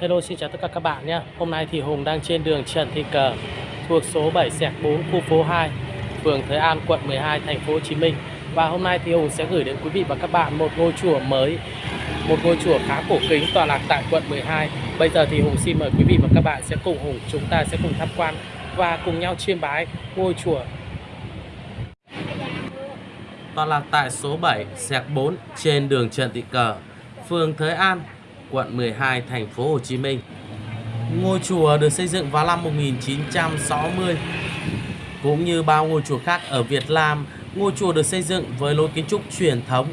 Hello, xin chào tất cả các bạn nhé. Hôm nay thì Hùng đang trên đường Trần Thị Cờ, thuộc số 7 xẹt 4 khu phố 2 phường Thới An, quận 12 thành phố Hồ Chí Minh. Và hôm nay thì Hùng sẽ gửi đến quý vị và các bạn một ngôi chùa mới, một ngôi chùa khá cổ kính, tọa lạc tại quận 12 bây giờ thì Hùng xin mời quý vị và các bạn sẽ cùng Hùng, chúng ta sẽ cùng tham quan và cùng nhau chiêm bái ngôi chùa. Tọa lạc tại số 7 xẹt 4 trên đường Trần Thị Cờ, phường Thới An quận 12 thành phố Hồ Chí Minh. Ngôi chùa được xây dựng vào năm 1960. Cũng như bao ngôi chùa khác ở Việt Nam, ngôi chùa được xây dựng với lối kiến trúc truyền thống.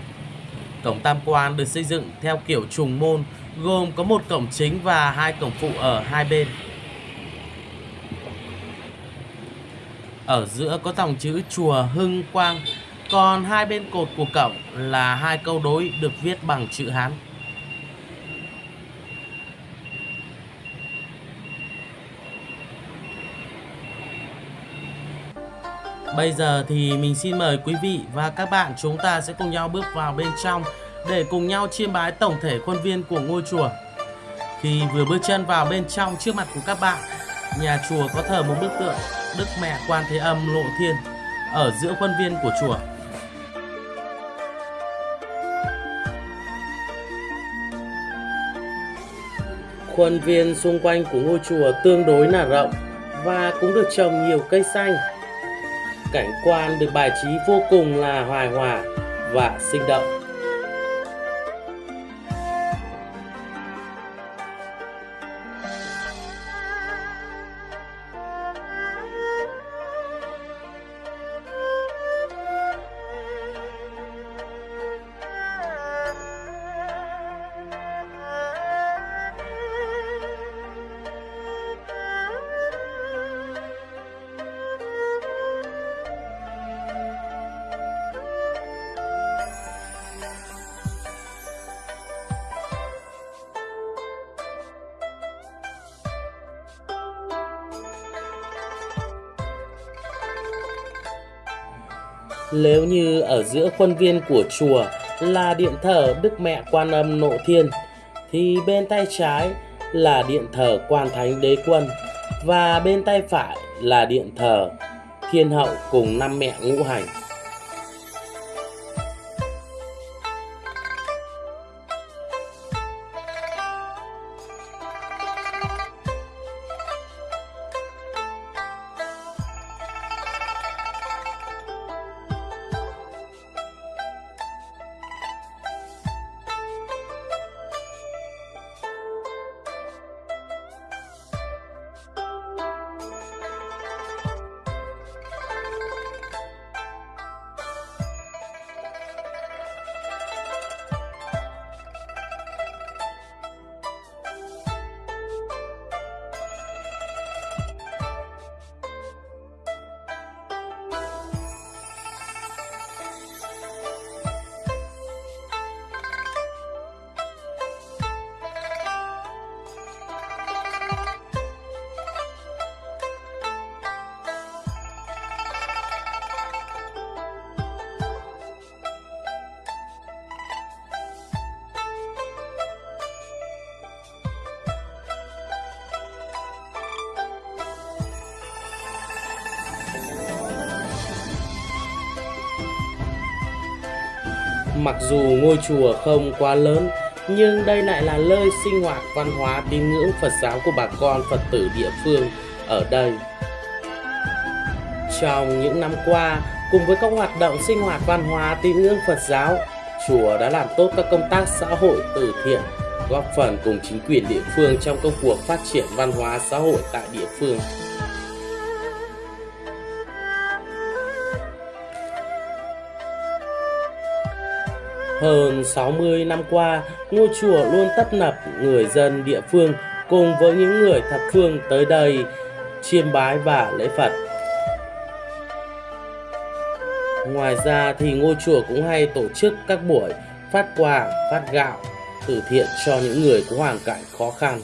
Cổng tam quan được xây dựng theo kiểu trùng môn, gồm có một cổng chính và hai cổng phụ ở hai bên. Ở giữa có dòng chữ chùa Hưng Quang, còn hai bên cột của cổng là hai câu đối được viết bằng chữ Hán. Bây giờ thì mình xin mời quý vị và các bạn chúng ta sẽ cùng nhau bước vào bên trong để cùng nhau chiêm bái tổng thể khuôn viên của ngôi chùa. Khi vừa bước chân vào bên trong trước mặt của các bạn, nhà chùa có thờ một bức tượng Đức Mẹ Quan Thế Âm Lộ Thiên ở giữa khuôn viên của chùa. Khuôn viên xung quanh của ngôi chùa tương đối là rộng và cũng được trồng nhiều cây xanh cảnh quan được bài trí vô cùng là hoài hòa và sinh động. Nếu như ở giữa khuôn viên của chùa là điện thờ Đức Mẹ Quan Âm Nộ Thiên, thì bên tay trái là điện thờ Quan Thánh Đế Quân và bên tay phải là điện thờ Thiên Hậu cùng năm mẹ ngũ hành. Mặc dù ngôi chùa không quá lớn, nhưng đây lại là nơi sinh hoạt văn hóa tín ngưỡng Phật giáo của bà con Phật tử địa phương ở đây. Trong những năm qua, cùng với các hoạt động sinh hoạt văn hóa tín ngưỡng Phật giáo, chùa đã làm tốt các công tác xã hội từ thiện, góp phần cùng chính quyền địa phương trong công cuộc phát triển văn hóa xã hội tại địa phương. Hơn 60 năm qua, ngôi chùa luôn tấp nập người dân địa phương cùng với những người thập phương tới đây chiêm bái và lễ Phật. Ngoài ra thì ngôi chùa cũng hay tổ chức các buổi phát quà, phát gạo, từ thiện cho những người có hoàn cảnh khó khăn.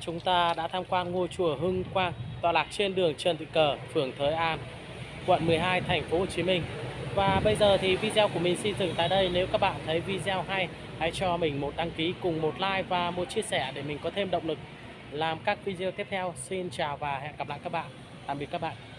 Chúng ta đã tham quan ngôi chùa Hưng Quang tọa lạc trên đường Trần Thị Cờ, phường Thới An, quận 12, thành phố Hồ Chí Minh. Và bây giờ thì video của mình xin dừng tại đây. Nếu các bạn thấy video hay, hãy cho mình một đăng ký cùng một like và một chia sẻ để mình có thêm động lực làm các video tiếp theo. Xin chào và hẹn gặp lại các bạn. Tạm biệt các bạn.